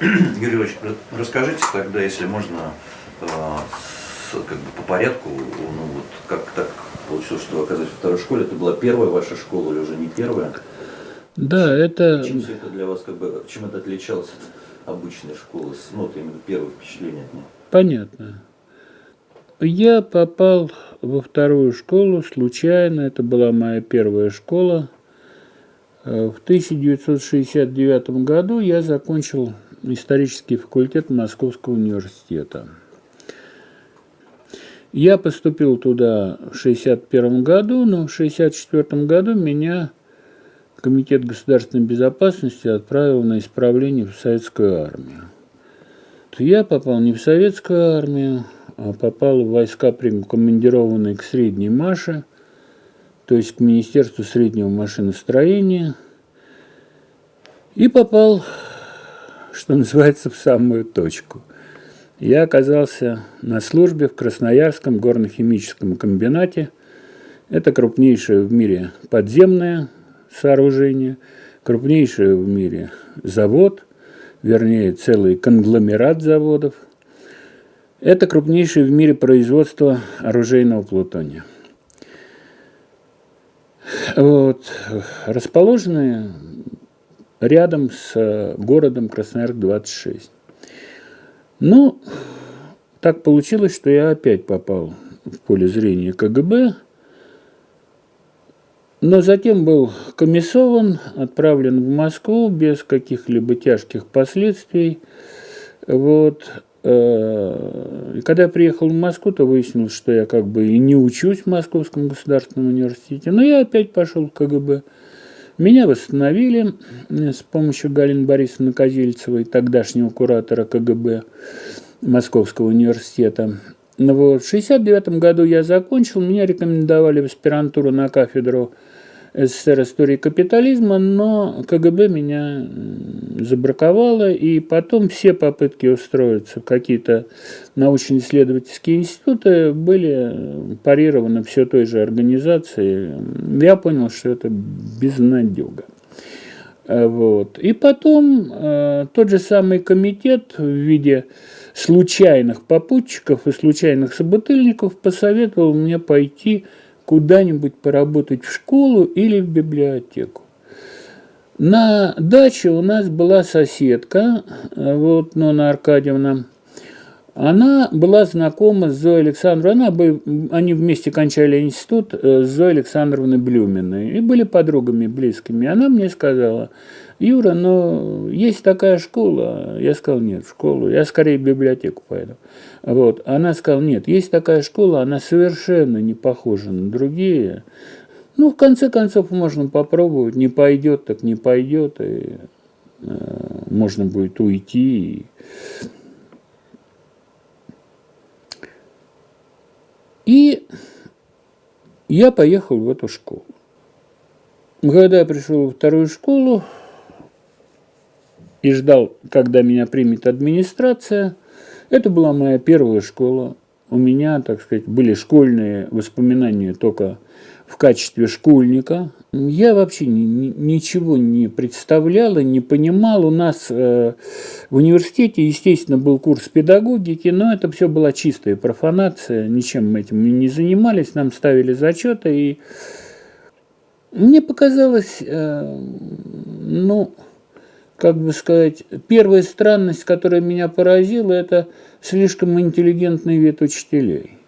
Юрий Ильич, расскажите тогда, если можно, э, как бы по порядку, ну вот как так получилось, что вы оказались во второй школе, это была первая ваша школа или уже не первая? Да, это... Чем все это для вас, как бы, чем это отличалось от обычной школы, ну, вот именно первое впечатление от нее? Понятно. Я попал во вторую школу случайно, это была моя первая школа. Э, в 1969 году я закончил исторический факультет Московского университета. Я поступил туда в 1961 году, но в 1964 году меня Комитет государственной безопасности отправил на исправление в советскую армию. Я попал не в советскую армию, а попал в войска, командированные к Средней Маше, то есть к Министерству среднего машиностроения, и попал, что называется, в самую точку. Я оказался на службе в Красноярском горно-химическом комбинате. Это крупнейшее в мире подземное сооружение, крупнейший в мире завод, вернее, целый конгломерат заводов. Это крупнейшее в мире производство оружейного плутония. Вот, расположенные рядом с городом Красноярск-26. Ну, так получилось, что я опять попал в поле зрения КГБ – но затем был комиссован, отправлен в Москву без каких-либо тяжких последствий. Вот. Э, и когда я приехал в Москву, то выяснилось, что я как бы и не учусь в Московском государственном университете, но я опять пошел в КГБ. Меня восстановили с помощью Галины Борисовны Козельцевой, тогдашнего куратора КГБ Московского университета. Ну вот. В 1969 году я закончил, меня рекомендовали в аспирантуру на кафедру СССР истории капитализма, но КГБ меня забраковало, и потом все попытки устроиться в какие-то научно-исследовательские институты были парированы все той же организацией. Я понял, что это безнадега. Вот. И потом э, тот же самый комитет в виде случайных попутчиков и случайных собутыльников посоветовал мне пойти куда-нибудь поработать в школу или в библиотеку. На даче у нас была соседка, вот Нона Аркадьевна. Она была знакома с Зоей Александровной, она, они вместе кончали институт э, с Зоей Александровной Блюминой и были подругами близкими. Она мне сказала, Юра, но есть такая школа. Я сказал, нет, в школу. Я скорее в библиотеку пойду. Вот. Она сказала, нет, есть такая школа, она совершенно не похожа на другие. Ну, в конце концов, можно попробовать. Не пойдет, так не пойдет. И э, можно будет уйти. И я поехал в эту школу. Когда я пришел во вторую школу, и ждал, когда меня примет администрация. Это была моя первая школа. У меня, так сказать, были школьные воспоминания только в качестве школьника. Я вообще ни, ни, ничего не представлял и не понимал. У нас э, в университете, естественно, был курс педагогики, но это все была чистая профанация. Ничем мы этим не занимались, нам ставили зачеты. И мне показалось, э, ну, как бы сказать, первая странность, которая меня поразила, это слишком интеллигентный вид учителей.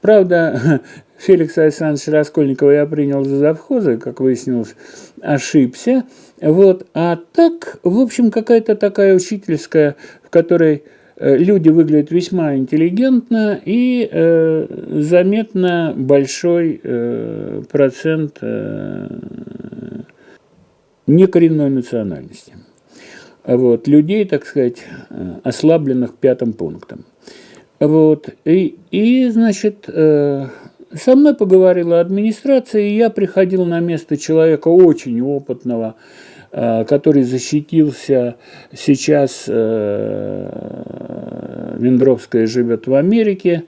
Правда, Феликс Александрович Раскольникова я принял за завхоза, как выяснилось, ошибся. Вот. А так, в общем, какая-то такая учительская, в которой э, люди выглядят весьма интеллигентно и э, заметно большой э, процент э, некоренной национальности вот, людей, так сказать, э, ослабленных пятым пунктом. Вот, и, и значит, э, со мной поговорила администрация, и я приходил на место человека очень опытного, э, который защитился сейчас, Вендровская живет в Америке,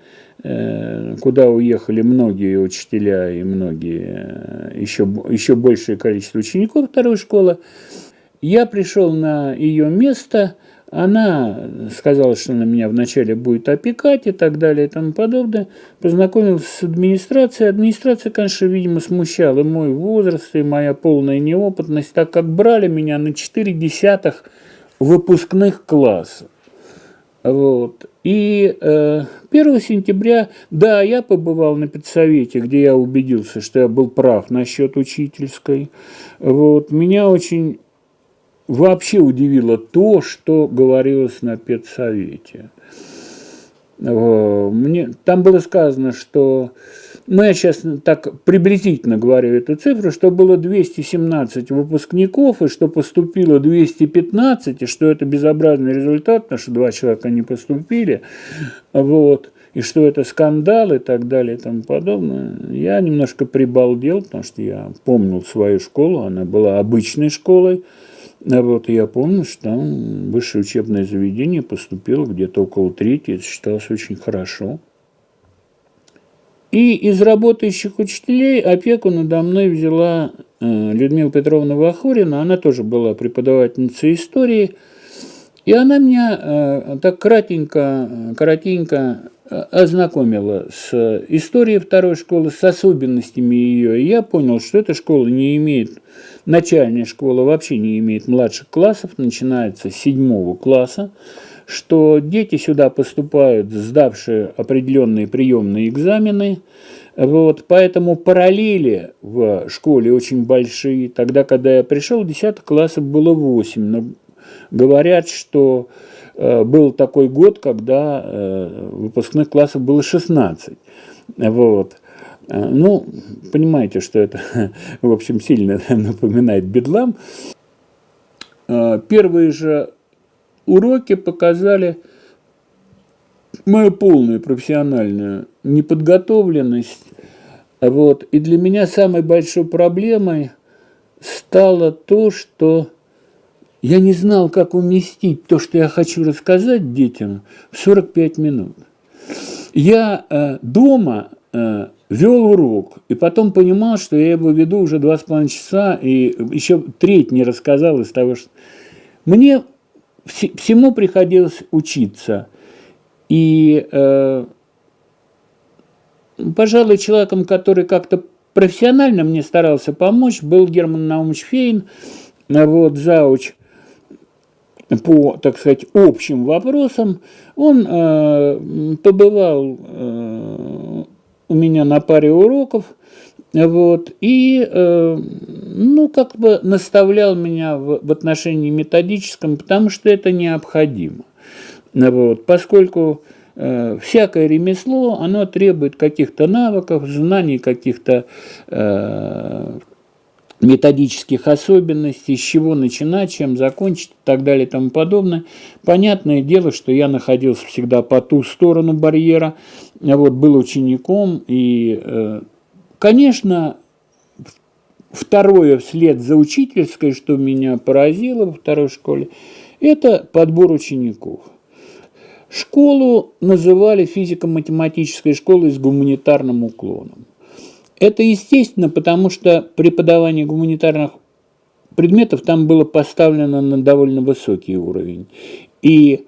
куда уехали многие учителя и многие, еще, еще большее количество учеников второй школы. Я пришел на ее место, Она сказала, что она меня вначале будет опекать и так далее и тому подобное. Познакомился с администрацией. Администрация, конечно, видимо, смущала и мой возраст, и моя полная неопытность, так как брали меня на 4 десятых выпускных класса. Вот. И э, 1 сентября, да, я побывал на педсовете, где я убедился, что я был прав насчет учительской. Вот. Меня очень вообще удивило то, что говорилось на педсовете. Мне, там было сказано, что, ну я сейчас так приблизительно говорю эту цифру, что было 217 выпускников, и что поступило 215, и что это безобразный результат, потому что два человека не поступили, вот, и что это скандал и так далее и тому подобное. Я немножко прибалдел, потому что я помнил свою школу, она была обычной школой, а вот я помню, что там высшее учебное заведение поступило где-то около трети, это считалось очень хорошо. И из работающих учителей опеку надо мной взяла э, Людмила Петровна Вахурина, она тоже была преподавательницей истории, и она меня э, так кратенько, коротенько э, ознакомила с историей второй школы, с особенностями ее, и я понял, что эта школа не имеет начальная школа вообще не имеет младших классов, начинается с седьмого класса, что дети сюда поступают, сдавшие определенные приемные экзамены, вот, поэтому параллели в школе очень большие. Тогда, когда я пришел, 10 классов было 8, но говорят, что э, был такой год, когда э, выпускных классов было 16. Вот. А, ну, понимаете, что это, в общем, сильно напоминает бедлам. А, первые же уроки показали мою полную профессиональную неподготовленность. Вот. И для меня самой большой проблемой стало то, что я не знал, как уместить то, что я хочу рассказать детям, в 45 минут. Я э, дома э, вел урок, и потом понимал, что я его веду уже два с половиной часа, и еще треть не рассказал из того, что... Мне всему приходилось учиться. И, э, пожалуй, человеком, который как-то профессионально мне старался помочь, был Герман Наумович Фейн, вот, зауч, по, так сказать, общим вопросам. Он э, побывал э, у меня на паре уроков, вот, и, э, ну, как бы наставлял меня в, в отношении методическом, потому что это необходимо. Вот, поскольку э, всякое ремесло, оно требует каких-то навыков, знаний, каких-то э, методических особенностей, с чего начинать, чем закончить и так далее и тому подобное. Понятное дело, что я находился всегда по ту сторону барьера, вот, был учеником, и, э, конечно, второе вслед за учительской, что меня поразило во второй школе, это подбор учеников. Школу называли физико-математической школой с гуманитарным уклоном. Это естественно, потому что преподавание гуманитарных предметов там было поставлено на довольно высокий уровень. И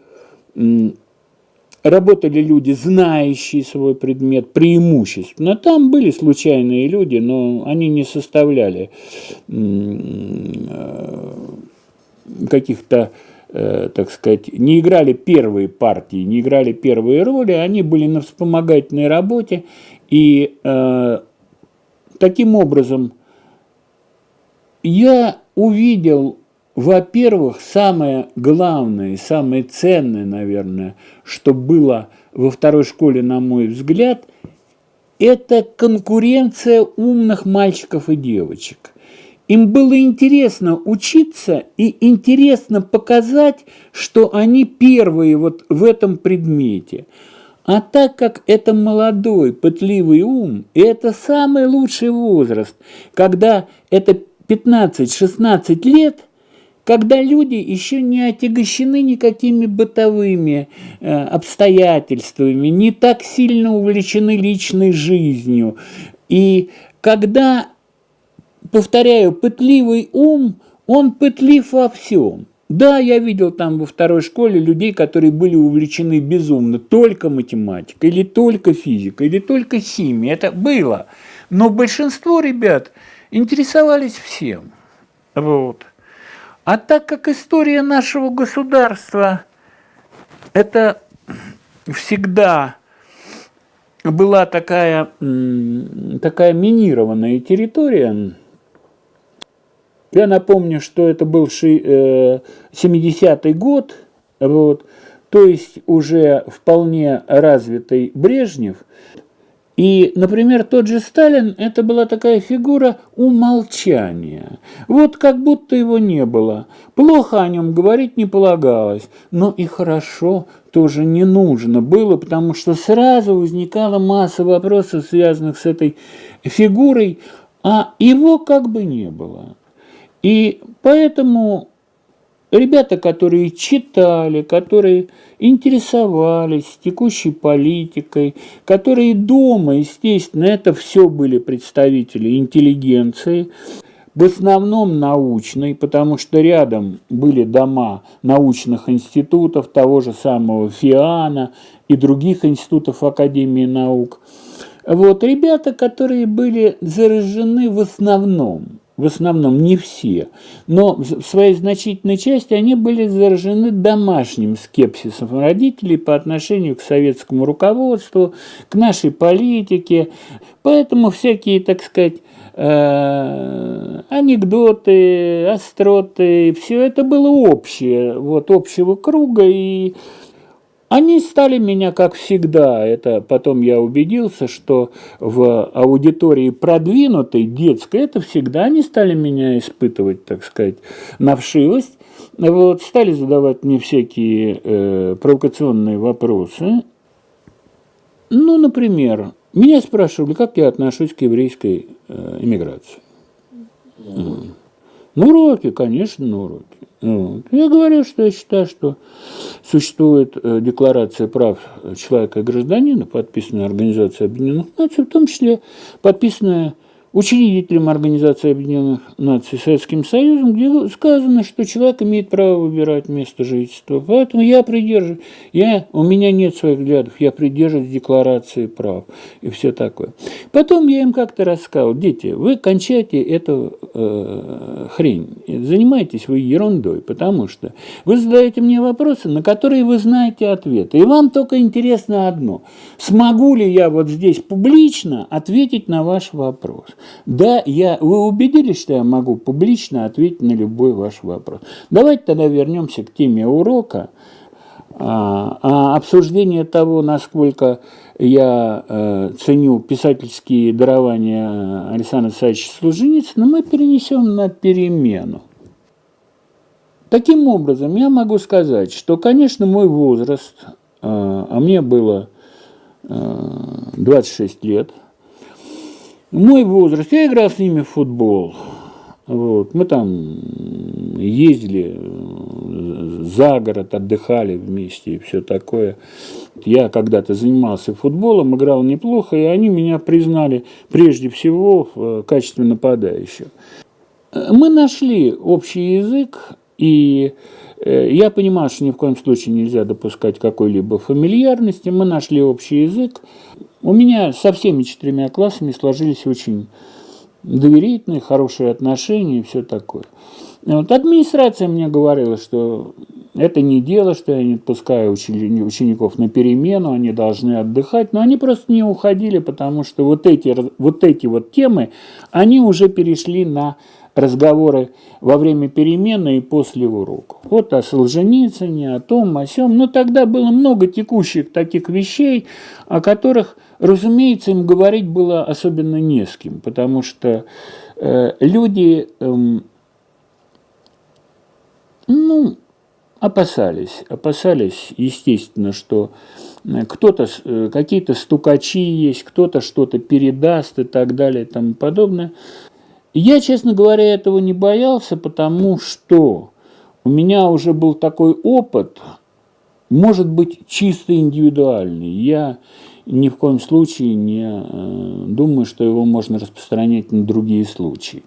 работали люди, знающие свой предмет, преимущественно. Там были случайные люди, но они не составляли э, каких-то, э, так сказать, не играли первые партии, не играли первые роли, они были на вспомогательной работе, и э, Таким образом, я увидел, во-первых, самое главное самое ценное, наверное, что было во второй школе, на мой взгляд, это конкуренция умных мальчиков и девочек. Им было интересно учиться и интересно показать, что они первые вот в этом предмете – а так как это молодой, пытливый ум, и это самый лучший возраст, когда это 15-16 лет, когда люди еще не отягощены никакими бытовыми э, обстоятельствами, не так сильно увлечены личной жизнью. И когда, повторяю, пытливый ум, он пытлив во всем. Да, я видел там во второй школе людей, которые были увлечены безумно только математикой, или только физикой, или только химией. Это было. Но большинство ребят интересовались всем. Вот. А так как история нашего государства – это всегда была такая, такая минированная территория, я напомню, что это был 70-й э, год, вот, то есть уже вполне развитый Брежнев. И, например, тот же Сталин, это была такая фигура умолчания. Вот как будто его не было. Плохо о нем говорить не полагалось, но и хорошо тоже не нужно было, потому что сразу возникала масса вопросов, связанных с этой фигурой, а его как бы не было. И поэтому ребята, которые читали, которые интересовались текущей политикой, которые дома, естественно, это все были представители интеллигенции, в основном научной, потому что рядом были дома научных институтов, того же самого ФИАНа и других институтов Академии наук. Вот ребята, которые были заражены в основном в основном не все, но в своей значительной части они были заражены домашним скепсисом родителей по отношению к советскому руководству, к нашей политике. Поэтому всякие, так сказать, э, анекдоты, остроты, все это было общее, вот общего круга, и они стали меня, как всегда, это потом я убедился, что в аудитории продвинутой, детской, это всегда они стали меня испытывать, так сказать, на вшивость. Вот, стали задавать мне всякие э, провокационные вопросы. Ну, например, меня спрашивали, как я отношусь к еврейской э, иммиграции. Ну, уроки, конечно, на уроки. Вот. Я говорю, что я считаю, что существует э, декларация прав человека и гражданина, подписанная Организацией Объединенных Наций, в том числе подписанная учредителем Организации Объединенных Наций Советским Союзом, где сказано, что человек имеет право выбирать место жительства. Поэтому я придерживаюсь, я, у меня нет своих взглядов, я придерживаюсь декларации прав и все такое. Потом я им как-то рассказал, дети, вы кончайте эту э, хрень, занимайтесь вы ерундой, потому что вы задаете мне вопросы, на которые вы знаете ответы. И вам только интересно одно, смогу ли я вот здесь публично ответить на ваш вопрос. Да, я, вы убедились, что я могу публично ответить на любой ваш вопрос. Давайте тогда вернемся к теме урока. А, а обсуждение того, насколько я э, ценю писательские дарования Александра Александровича Солженицына, мы перенесем на перемену. Таким образом, я могу сказать, что, конечно, мой возраст, э, а мне было э, 26 лет – мой возраст, я играл с ними в футбол. Вот. Мы там ездили за город, отдыхали вместе и все такое. Я когда-то занимался футболом, играл неплохо, и они меня признали прежде всего в качестве нападающего. Мы нашли общий язык, и э, я понимаю, что ни в коем случае нельзя допускать какой-либо фамильярности. Мы нашли общий язык. У меня со всеми четырьмя классами сложились очень доверительные, хорошие отношения и все такое. Вот администрация мне говорила, что это не дело, что я не отпускаю учеников на перемену, они должны отдыхать, но они просто не уходили, потому что вот эти вот, эти вот темы, они уже перешли на разговоры во время перемены и после урока. Вот о Солженицыне, о том, о сём. Но тогда было много текущих таких вещей, о которых, разумеется, им говорить было особенно не с кем, потому что э, люди, э, ну, опасались, опасались, естественно, что э, кто-то, э, какие-то стукачи есть, кто-то что-то передаст и так далее и тому подобное. Я, честно говоря, этого не боялся, потому что у меня уже был такой опыт, может быть, чисто индивидуальный. Я ни в коем случае не э, думаю, что его можно распространять на другие случаи.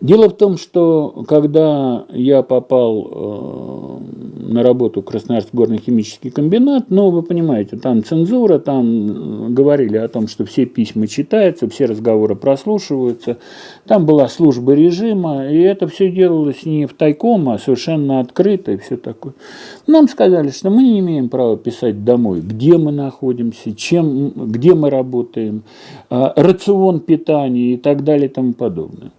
Дело в том, что когда я попал э, на работу в Красноярский горно-химический комбинат, ну, вы понимаете, там цензура, там говорили о том, что все письма читаются, все разговоры прослушиваются, там была служба режима, и это все делалось не в тайком, а совершенно открыто и все такое. Нам сказали, что мы не имеем права писать домой, где мы находимся, чем, где мы работаем, э, рацион питания и так далее и тому подобное.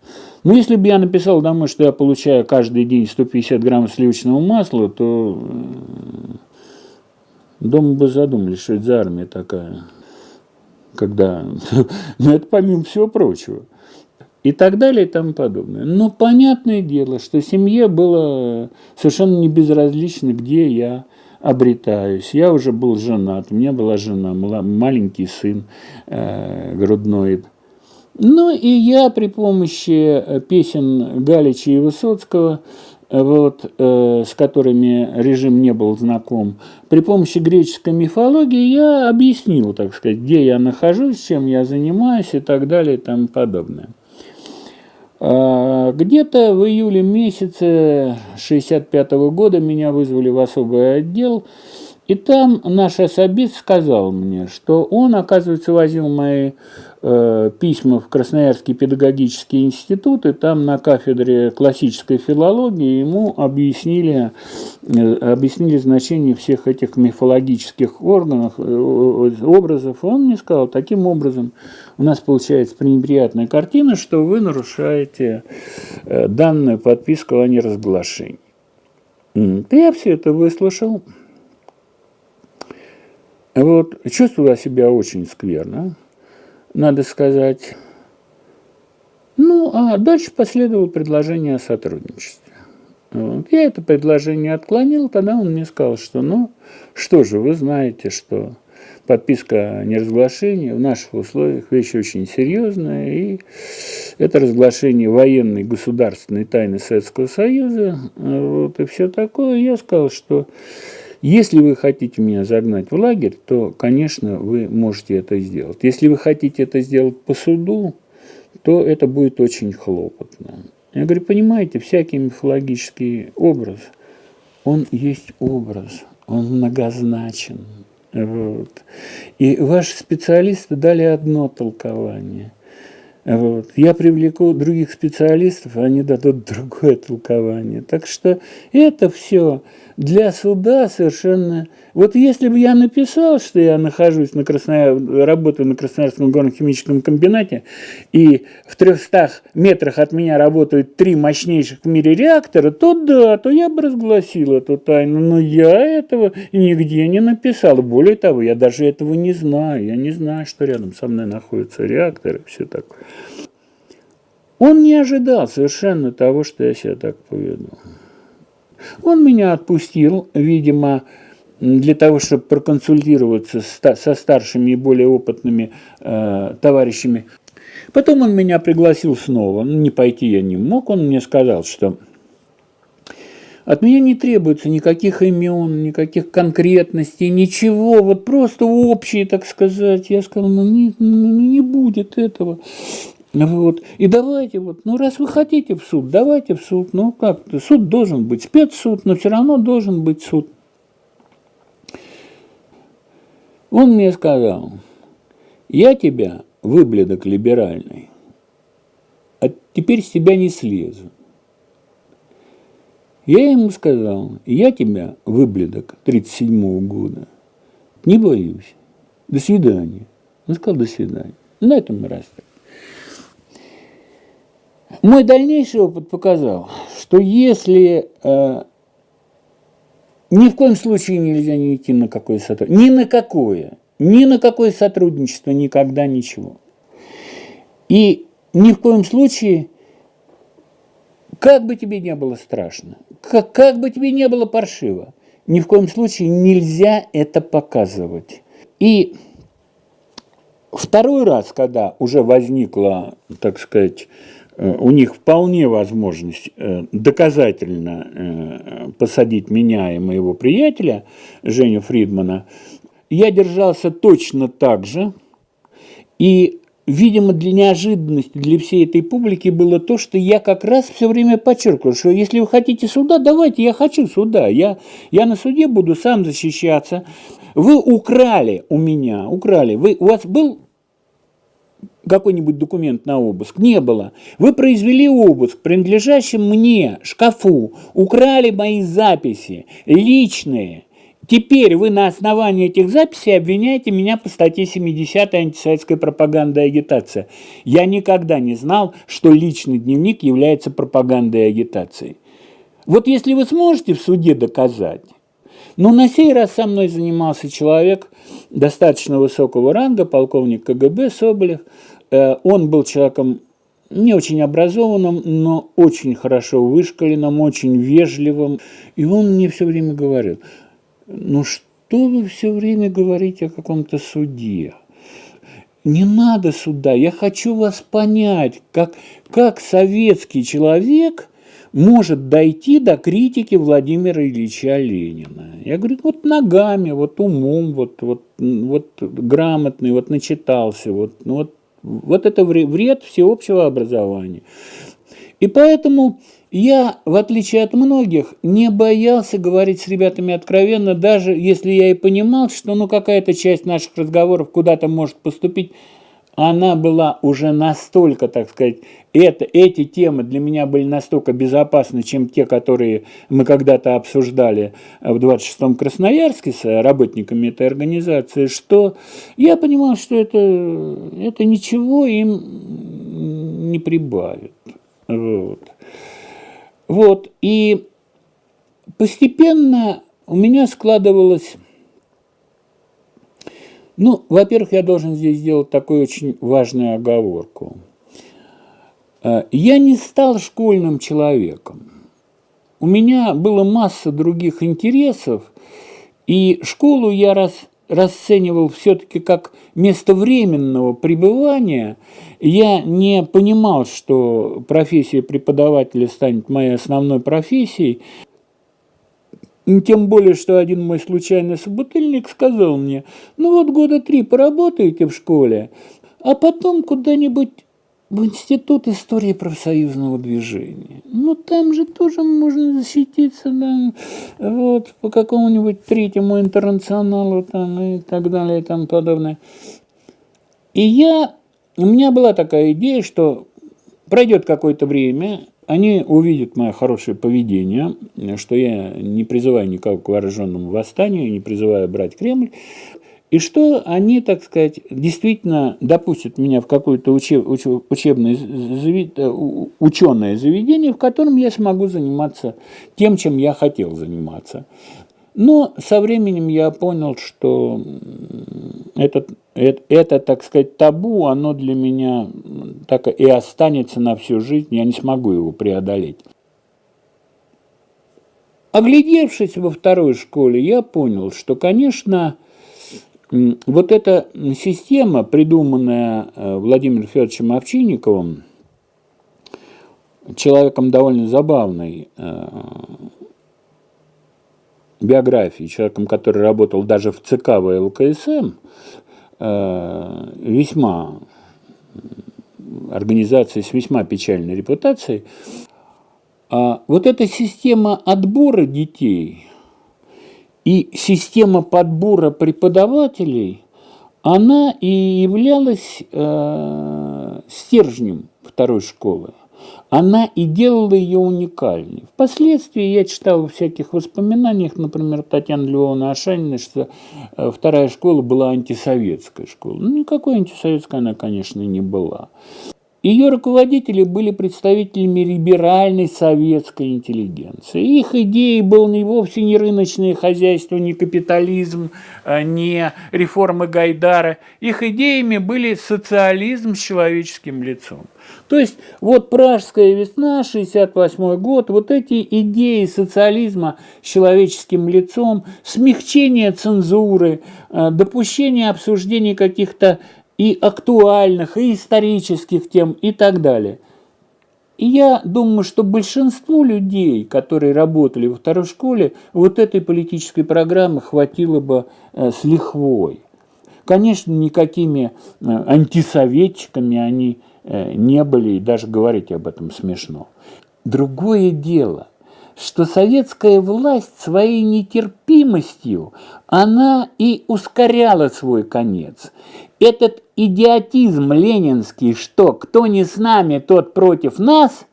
Ну, если бы я написал домой, что я получаю каждый день 150 граммов сливочного масла, то э, дома бы задумались, что это за армия такая. Когда... Ну, это помимо всего прочего. И так далее и тому подобное. Но понятное дело, что семье было совершенно не безразлично, где я обретаюсь. Я уже был женат, у меня была жена, маленький сын э, грудной. Ну и я при помощи э, песен Галича и Высоцкого, э, вот, э, с которыми режим не был знаком, при помощи греческой мифологии я объяснил, так сказать, где я нахожусь, чем я занимаюсь и так далее и тому подобное. А, где-то в июле месяце 65 -го года меня вызвали в особый отдел, и там наш особист сказал мне, что он, оказывается, возил мои письма в Красноярский педагогический институт, и там на кафедре классической филологии ему объяснили, э, объяснили значение всех этих мифологических органов, э, образов. Он мне сказал, таким образом у нас получается пренеприятная картина, что вы нарушаете э, данную подписку о неразглашении. Я все это выслушал. Вот, чувствовала себя очень скверно, надо сказать. Ну, а дальше последовало предложение о сотрудничестве. Вот. Я это предложение отклонил, тогда он мне сказал, что ну, что же, вы знаете, что подписка о неразглашении в наших условиях вещь очень серьезная, и это разглашение военной государственной тайны Советского Союза, вот, и все такое. Я сказал, что если вы хотите меня загнать в лагерь, то, конечно, вы можете это сделать. Если вы хотите это сделать по суду, то это будет очень хлопотно. Я говорю, понимаете, всякий мифологический образ, он есть образ, он многозначен. Вот. И ваши специалисты дали одно толкование. Вот. Я привлеку других специалистов, они дадут другое толкование. Так что это все для суда совершенно... Вот если бы я написал, что я нахожусь на Краснояр... работаю на Красноярском горно-химическом комбинате, и в 300 метрах от меня работают три мощнейших в мире реактора, то да, то я бы разгласил эту тайну. Но я этого нигде не написал. Более того, я даже этого не знаю. Я не знаю, что рядом со мной находится реактор и все такое. Он не ожидал совершенно того, что я себя так поведу. Он меня отпустил, видимо, для того, чтобы проконсультироваться со старшими и более опытными э, товарищами. Потом он меня пригласил снова. Ну, не пойти я не мог. Он мне сказал, что от меня не требуется никаких имен, никаких конкретностей, ничего, вот просто общие, так сказать. Я сказал, ну не, ну, не будет этого. Вот. И давайте вот, ну раз вы хотите в суд, давайте в суд. Ну как, суд должен быть спецсуд, но все равно должен быть суд. Он мне сказал, я тебя, выбледок либеральный, а теперь с тебя не слезу. Я ему сказал, я тебя, выбледок 37-го года, не боюсь. До свидания. Он сказал, до свидания. На этом расстались. Мой дальнейший опыт показал, что если э, ни в коем случае нельзя не идти на какое сотрудничество, ни на какое, ни на какое сотрудничество, никогда ничего. И ни в коем случае, как бы тебе не было страшно, как, как бы тебе не было паршиво, ни в коем случае нельзя это показывать. И второй раз, когда уже возникла, так сказать, у них вполне возможность э, доказательно э, посадить меня и моего приятеля, Женю Фридмана, я держался точно так же. И видимо, для неожиданности для всей этой публики было то, что я как раз все время подчеркивал, что если вы хотите суда, давайте, я хочу суда, я, я на суде буду сам защищаться. Вы украли у меня, украли, вы, у вас был какой-нибудь документ на обыск? Не было. Вы произвели обыск, принадлежащий мне, шкафу, украли мои записи, личные. Теперь вы на основании этих записей обвиняете меня по статье 70 антисоветская пропаганда и агитация. Я никогда не знал, что личный дневник является пропагандой и агитацией. Вот если вы сможете в суде доказать, но на сей раз со мной занимался человек достаточно высокого ранга, полковник КГБ Соболев. Э, он был человеком не очень образованным, но очень хорошо вышкаленным, очень вежливым. И он мне все время говорил – ну что вы все время говорите о каком-то суде? Не надо суда, я хочу вас понять, как, как советский человек может дойти до критики Владимира Ильича Ленина. Я говорю, вот ногами, вот умом, вот, вот, вот грамотный, вот начитался, вот, ну вот, вот это вред всеобщего образования. И поэтому я, в отличие от многих, не боялся говорить с ребятами откровенно, даже если я и понимал, что ну, какая-то часть наших разговоров куда-то может поступить, она была уже настолько, так сказать, это, эти темы для меня были настолько безопасны, чем те, которые мы когда-то обсуждали в 26-м Красноярске с работниками этой организации, что я понимал, что это, это ничего им не прибавит. Вот. Вот, и постепенно у меня складывалось... Ну, во-первых, я должен здесь сделать такую очень важную оговорку. Э, я не стал школьным человеком. У меня была масса других интересов, и школу я раз, расценивал все-таки как место временного пребывания – я не понимал, что профессия преподавателя станет моей основной профессией, тем более, что один мой случайный собутыльник сказал мне, ну вот года три поработаете в школе, а потом куда-нибудь в Институт истории профсоюзного движения. Ну, там же тоже можно защититься, да, вот, по какому-нибудь третьему интернационалу, там, и так далее, и тому подобное. И я у меня была такая идея, что пройдет какое-то время, они увидят мое хорошее поведение, что я не призываю никого к вооруженному восстанию, не призываю брать Кремль, и что они, так сказать, действительно допустят меня в какое-то учеб, учебное ученое заведение, в котором я смогу заниматься тем, чем я хотел заниматься. Но со временем я понял, что этот, это, так сказать, табу, оно для меня так и останется на всю жизнь, я не смогу его преодолеть. Оглядевшись во второй школе, я понял, что, конечно, вот эта система, придуманная э, Владимиром Федоровичем Овчинниковым, человеком довольно забавной, э, биографии, человеком, который работал даже в ЦК ВЛКСМ, э, весьма организации с весьма печальной репутацией, а вот эта система отбора детей и система подбора преподавателей, она и являлась э, стержнем второй школы она и делала ее уникальной. Впоследствии я читал в всяких воспоминаниях, например, Татьяны Львовны Ашаниной, что э, вторая школа была антисоветская школа. Ну, никакой антисоветской она, конечно, не была. Ее руководители были представителями либеральной советской интеллигенции. Их идеей был не вовсе не рыночное хозяйство, не капитализм, э, не реформы Гайдара. Их идеями были социализм с человеческим лицом. То есть вот Пражская весна, 68 год, вот эти идеи социализма с человеческим лицом, смягчение цензуры, э, допущение обсуждения каких-то и актуальных, и исторических тем и так далее. И я думаю, что большинству людей, которые работали во второй школе, вот этой политической программы хватило бы э, с лихвой. Конечно, никакими э, антисоветчиками они э, не были, и даже говорить об этом смешно. Другое дело, что советская власть своей нетерпимостью, она и ускоряла свой конец. Этот идиотизм ленинский, что кто не с нами, тот против нас,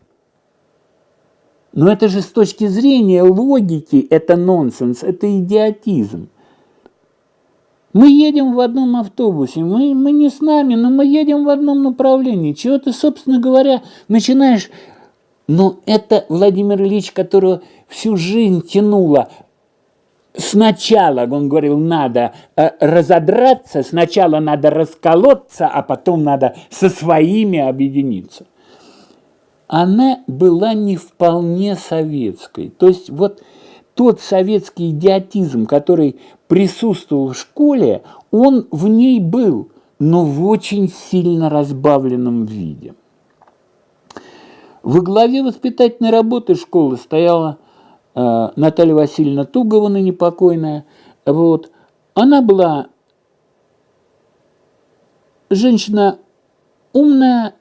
но это же с точки зрения логики, это нонсенс, это идиотизм. Мы едем в одном автобусе, мы, мы не с нами, но мы едем в одном направлении. Чего ты, собственно говоря, начинаешь... Но это Владимир Ильич, которого всю жизнь тянуло. Сначала, он говорил, надо э, разодраться, сначала надо расколоться, а потом надо со своими объединиться она была не вполне советской. То есть вот тот советский идиотизм, который присутствовал в школе, он в ней был, но в очень сильно разбавленном виде. Во главе воспитательной работы школы стояла э, Наталья Васильевна Тугова, ныне покойная. Вот. Она была женщина умная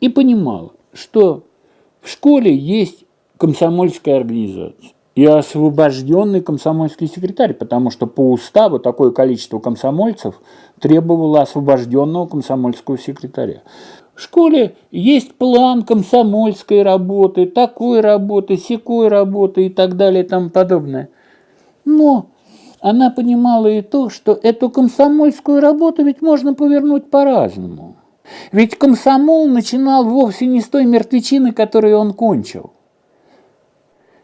и понимала, что в школе есть комсомольская организация и освобожденный комсомольский секретарь, потому что по уставу такое количество комсомольцев требовало освобожденного комсомольского секретаря. В школе есть план комсомольской работы, такой работы, секой работы и так далее и тому подобное. Но она понимала и то, что эту комсомольскую работу ведь можно повернуть по-разному. Ведь комсомол начинал вовсе не с той мертвечины, которую он кончил.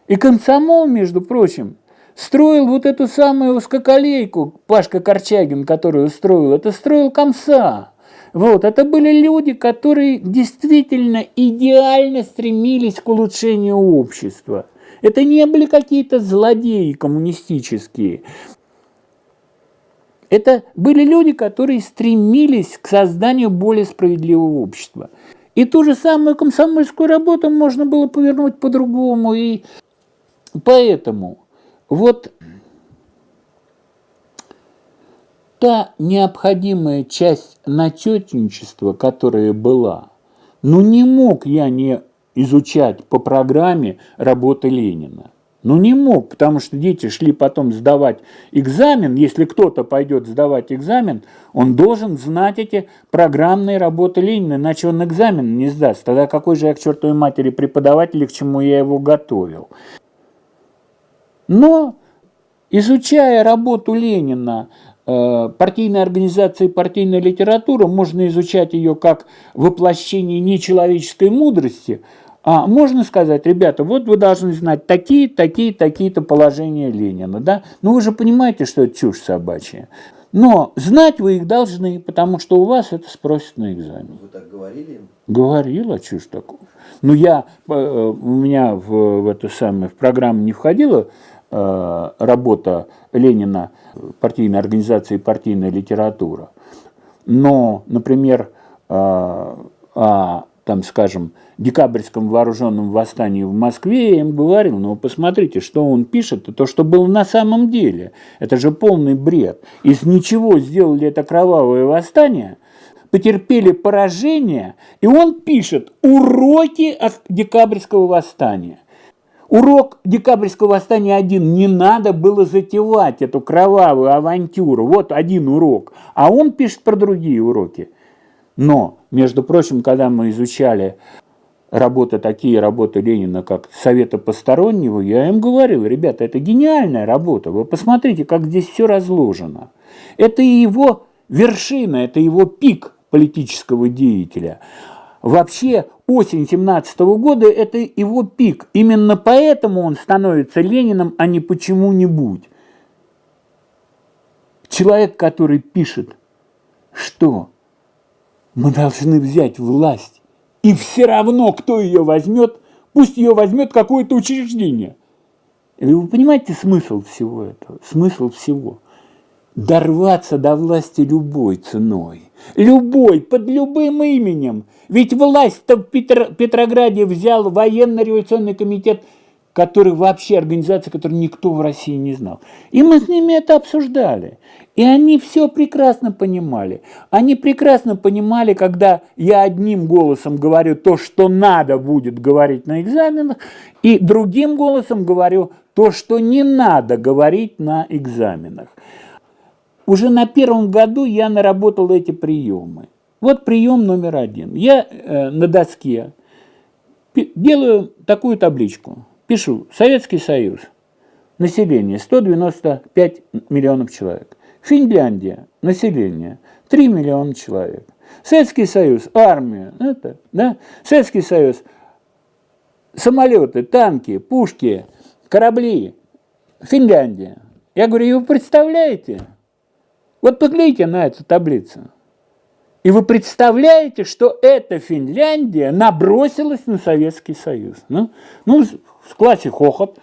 И комсомол, между прочим, строил вот эту самую узкоколейку, Пашка Корчагин, которую строил, это строил комса. Вот, это были люди, которые действительно идеально стремились к улучшению общества. Это не были какие-то злодеи коммунистические. Это были люди, которые стремились к созданию более справедливого общества. И ту же самую комсомольскую работу можно было повернуть по-другому. И поэтому вот та необходимая часть начетничества, которая была, ну не мог я не изучать по программе работы Ленина. Ну не мог, потому что дети шли потом сдавать экзамен. Если кто-то пойдет сдавать экзамен, он должен знать эти программные работы Ленина, иначе он экзамен не сдаст. Тогда какой же я к чертовой матери преподаватель, к чему я его готовил? Но, изучая работу Ленина, э, партийной организации партийная литература, можно изучать ее как воплощение нечеловеческой мудрости – а можно сказать, ребята, вот вы должны знать такие, такие, такие-то положения Ленина, да? Ну вы же понимаете, что это чушь собачья. Но знать вы их должны, потому что у вас это спросят на экзамене. Вы так говорили им? Говорила, чушь такую. Ну я, э, у меня в, в эту самую, в программу не входила э, работа Ленина, партийной организации партийная литература. Но, например, э, а, там, скажем, декабрьском вооруженном восстании в Москве, я им говорил, ну посмотрите, что он пишет, то, что было на самом деле. Это же полный бред. Из ничего сделали это кровавое восстание, потерпели поражение, и он пишет уроки от декабрьского восстания. Урок декабрьского восстания один. Не надо было затевать эту кровавую авантюру. Вот один урок. А он пишет про другие уроки. Но, между прочим, когда мы изучали работы, такие работы Ленина, как Совета Постороннего, я им говорил, ребята, это гениальная работа, вы посмотрите, как здесь все разложено. Это его вершина, это его пик политического деятеля. Вообще, осень 17 года – это его пик. Именно поэтому он становится Лениным, а не почему-нибудь. Человек, который пишет, что мы должны взять власть и все равно, кто ее возьмет, пусть ее возьмет какое-то учреждение. И вы понимаете смысл всего этого? Смысл всего. Дорваться до власти любой ценой. Любой, под любым именем. Ведь власть-то в Петр, Петрограде взял военно-революционный комитет, который вообще организация, которую никто в России не знал. И мы с ними это обсуждали. И они все прекрасно понимали. Они прекрасно понимали, когда я одним голосом говорю то, что надо будет говорить на экзаменах, и другим голосом говорю то, что не надо говорить на экзаменах. Уже на первом году я наработал эти приемы. Вот прием номер один. Я э, на доске делаю такую табличку. Пишу «Советский Союз». Население 195 миллионов человек. Финляндия, население 3 миллиона человек. Советский Союз, армия, это, да? Советский Союз, самолеты, танки, пушки, корабли, Финляндия. Я говорю, и вы представляете? Вот поглядите на эту таблицу. И вы представляете, что эта Финляндия набросилась на Советский Союз. Ну, ну в классе хохот.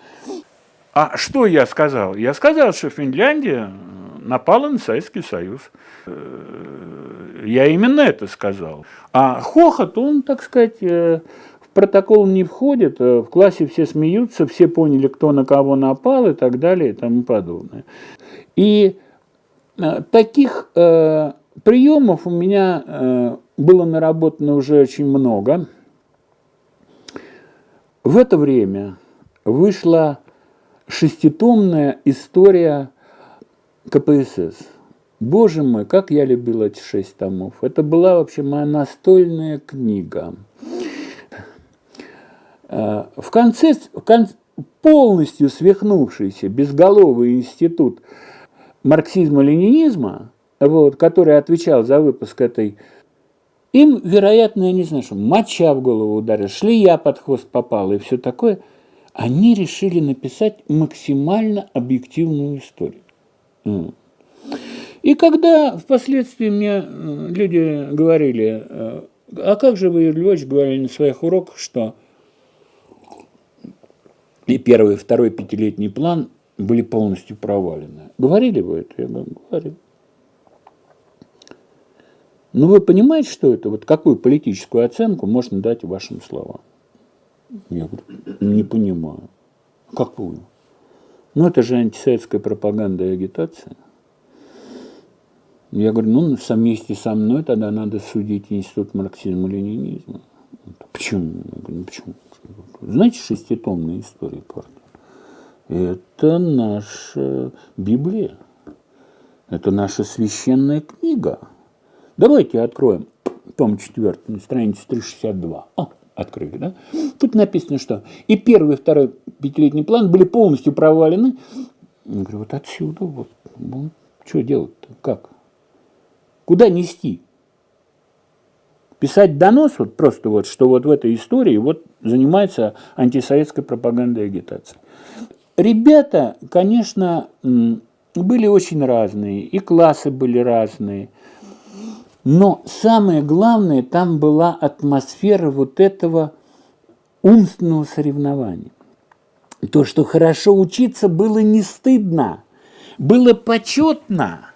А что я сказал? Я сказал, что Финляндия напала на Советский Союз. Э, я именно это сказал. А хохот, он, так сказать, э, в протокол не входит, э, в классе все смеются, все поняли, кто на кого напал и так далее и тому подобное. И таких приемов у меня было наработано уже очень много. В это время вышла шеститомная история КПСС. Боже мой, как я любил эти шесть томов. Это была вообще моя настольная книга. Э, в конце, в конце полностью свихнувшийся безголовый институт марксизма-ленинизма, вот, который отвечал за выпуск этой им, вероятно, я не знаю, что моча в голову ударила, шлея под хвост попала и все такое. Они решили написать максимально объективную историю. И когда впоследствии мне люди говорили, э, а как же вы, Львович, говорили на своих уроках, что и первый, и второй пятилетний план были полностью провалены. Говорили вы это? Я говорю, говорил. Но вы понимаете, что это? Вот какую политическую оценку можно дать вашим словам? Я говорю, не понимаю. Какую? Ну, это же антисоветская пропаганда и агитация. Я говорю, ну, вместе со мной тогда надо судить Институт марксизма-ленинизма. Почему? Я говорю, ну, почему? Знаете шеститомная история партии? Это наша Библия. Это наша священная книга. Давайте откроем том 4, на странице 362. А, открыли, да? Тут написано, что и первый, и второй пятилетний план были полностью провалены. Я говорю, вот отсюда, вот, ну, что делать-то, как? Куда нести? Писать донос, вот просто вот, что вот в этой истории вот занимается антисоветской пропагандой и агитацией. Ребята, конечно, были очень разные, и классы были разные – но самое главное, там была атмосфера вот этого умственного соревнования. То, что хорошо учиться было не стыдно, было почетно.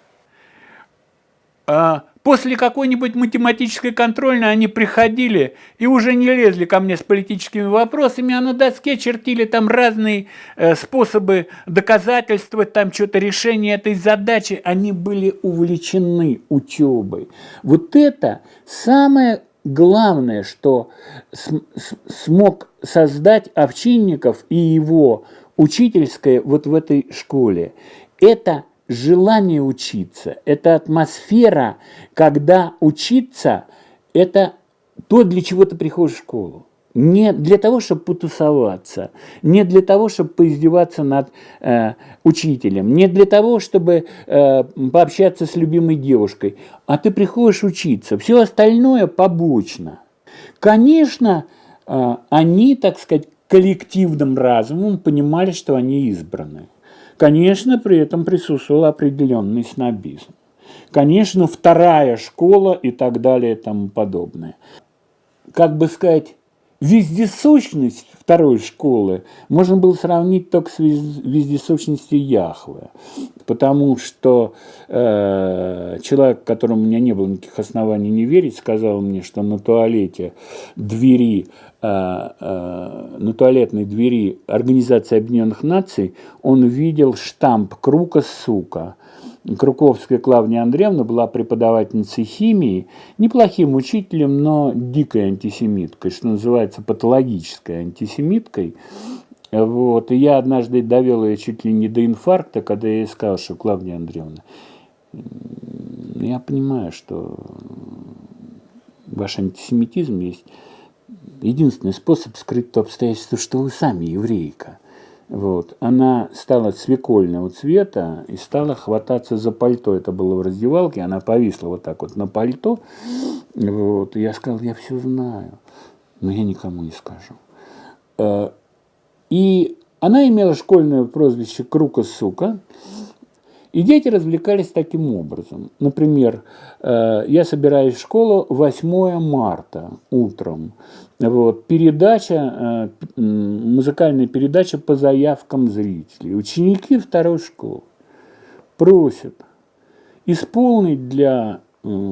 А После какой-нибудь математической контрольной они приходили и уже не лезли ко мне с политическими вопросами, а на доске чертили там разные э, способы доказательствовать там что-то решение этой задачи. Они были увлечены учебой. Вот это самое главное, что смог создать Овчинников и его учительское вот в этой школе. Это желание учиться, это атмосфера, когда учиться – это то, для чего ты приходишь в школу. Не для того, чтобы потусоваться, не для того, чтобы поиздеваться над э, учителем, не для того, чтобы э, пообщаться с любимой девушкой, а ты приходишь учиться. Все остальное побочно. Конечно, э, они, так сказать, коллективным разумом понимали, что они избраны. Конечно, при этом присутствовал определенный снобизм. Конечно, вторая школа и так далее и тому подобное. Как бы сказать, вездесущность второй школы можно было сравнить только с вездесущностью Яхвы, потому что э, человек, которому у меня не было никаких оснований не верить, сказал мне, что на туалете двери на туалетной двери Организации Объединенных Наций он видел штамп «Крука, сука». Круковская Клавдия Андреевна была преподавательницей химии, неплохим учителем, но дикой антисемиткой, что называется патологической антисемиткой. Вот. И я однажды довел ее чуть ли не до инфаркта, когда я ей сказал, что Клавдия Андреевна, я понимаю, что ваш антисемитизм есть единственный способ скрыть то обстоятельство, что вы сами еврейка. Вот. Она стала свекольного цвета и стала хвататься за пальто. Это было в раздевалке, она повисла вот так вот на пальто. Вот. И я сказал, я все знаю, но я никому не скажу. Э, и она имела школьное прозвище «Крука сука», и дети развлекались таким образом. Например, э, я собираюсь в школу 8 марта утром. Вот, передача, э, музыкальная передача по заявкам зрителей. Ученики второй школы просят исполнить для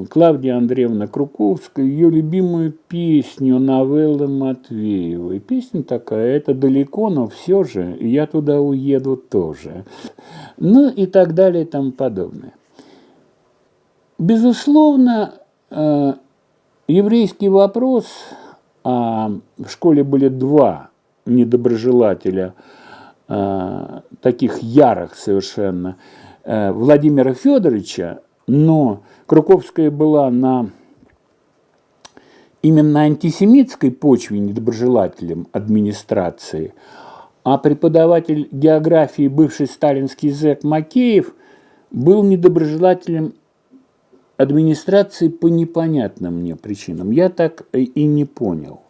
Клавдия Андреевна Круковская, ее любимую песню новеллы Матвеевой. Песня такая, это далеко, но все же я туда уеду тоже. Ну и так далее и тому подобное. Безусловно, э, еврейский вопрос, а в школе были два недоброжелателя, э, таких ярых совершенно, э, Владимира Федоровича, но Круковская была на именно антисемитской почве недоброжелателем администрации, а преподаватель географии, бывший сталинский зэк Макеев, был недоброжелателем администрации по непонятным мне причинам. Я так и не понял.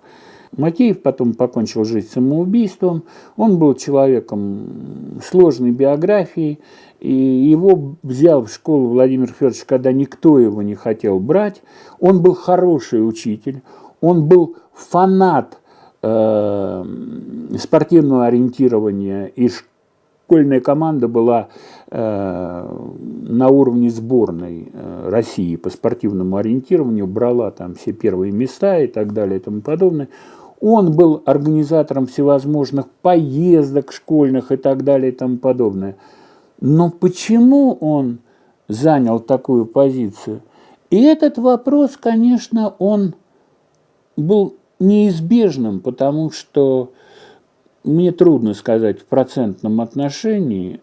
Макеев потом покончил жизнь самоубийством. Он был человеком сложной биографией, и его взял в школу Владимир Федорович, когда никто его не хотел брать. Он был хороший учитель, он был фанат э, спортивного ориентирования, и школьная команда была э, на уровне сборной э, России по спортивному ориентированию, брала там все первые места и так далее и тому подобное. Он был организатором всевозможных поездок школьных и так далее и тому подобное. Но почему он занял такую позицию? И этот вопрос, конечно, он был неизбежным, потому что мне трудно сказать в процентном отношении,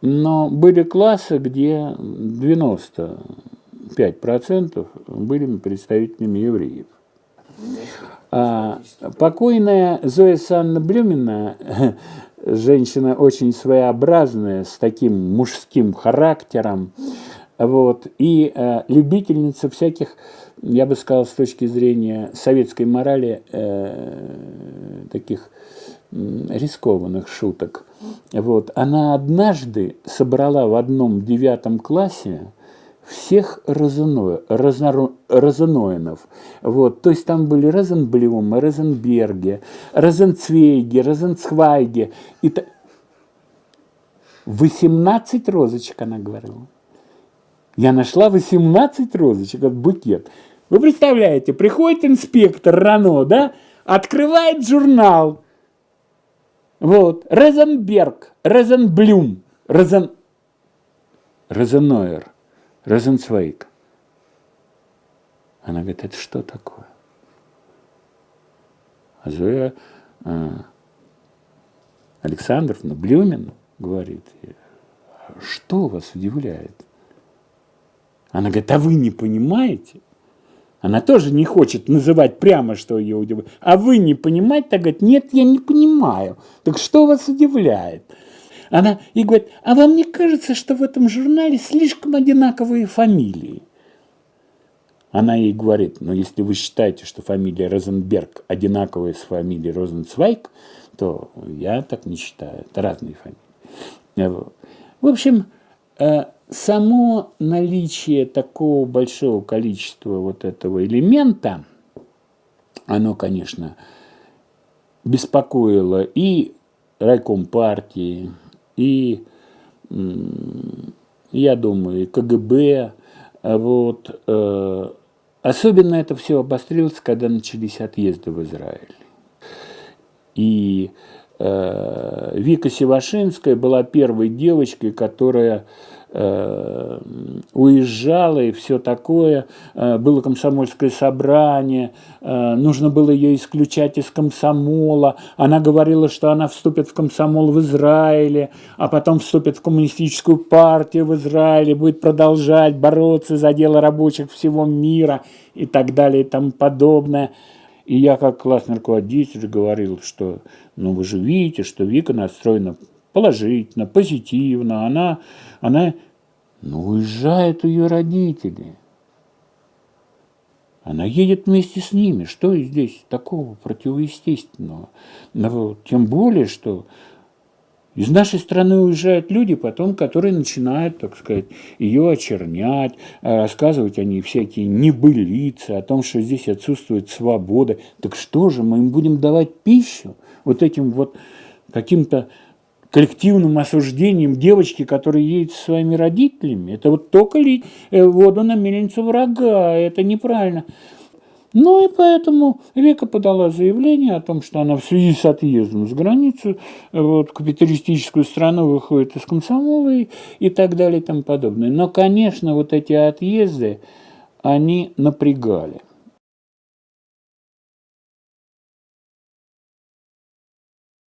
но были классы, где 95% были представителями евреев. А, покойная Зоя Санна Блюмина, женщина очень своеобразная, с таким мужским характером, вот, и э, любительница всяких, я бы сказал, с точки зрения советской морали, э, таких рискованных шуток. Вот. Она однажды собрала в одном девятом классе всех Розено, Розно, Розеноинов. Вот, то есть там были Розенблюмы, Розенберги, Розенцвейги, Розенцвайги. И та... 18 розочек, она говорила. Я нашла 18 розочек, от букет. Вы представляете, приходит инспектор Рано, да, открывает журнал. Вот, Розенберг, Розенблюм, Розен... Розенойер. Розенцвейк. Она говорит, это что такое? А Зоя а, Александровна Блюмин говорит, что вас удивляет? Она говорит, а вы не понимаете? Она тоже не хочет называть прямо, что ее удивляет. А вы не понимаете? Так говорит, нет, я не понимаю. Так что вас удивляет? Она и говорит, а вам не кажется, что в этом журнале слишком одинаковые фамилии? Она ей говорит, ну если вы считаете, что фамилия Розенберг одинаковая с фамилией Розенцвайк, то я так не считаю. Это разные фамилии. В общем, э, само наличие такого большого количества вот этого элемента, оно, конечно, беспокоило и райком партии, и, я думаю, и КГБ. Вот. Э, особенно это все обострилось, когда начались отъезды в Израиль. И э, Вика Севашинская была первой девочкой, которая уезжала и все такое. Э, было комсомольское собрание, э, нужно было ее исключать из комсомола. Она говорила, что она вступит в комсомол в Израиле, а потом вступит в коммунистическую партию в Израиле, будет продолжать бороться за дело рабочих всего мира и так далее и тому подобное. И я как классный руководитель говорил, что ну вы же видите, что Вика настроена положительно, позитивно. Она, она ну, уезжают ее родители. Она едет вместе с ними. Что здесь такого противоестественного? Но, тем более, что из нашей страны уезжают люди потом, которые начинают, так сказать, ее очернять, э, рассказывать о ней всякие небылицы, о том, что здесь отсутствует свобода. Так что же, мы им будем давать пищу вот этим вот каким-то коллективным осуждением девочки, которая едет со своими родителями. Это вот только лить э, воду на мельницу врага, это неправильно. Ну и поэтому Века подала заявление о том, что она в связи с отъездом за границу, вот, капиталистическую страну выходит из комсомола и, и так далее и тому подобное. Но, конечно, вот эти отъезды, они напрягали.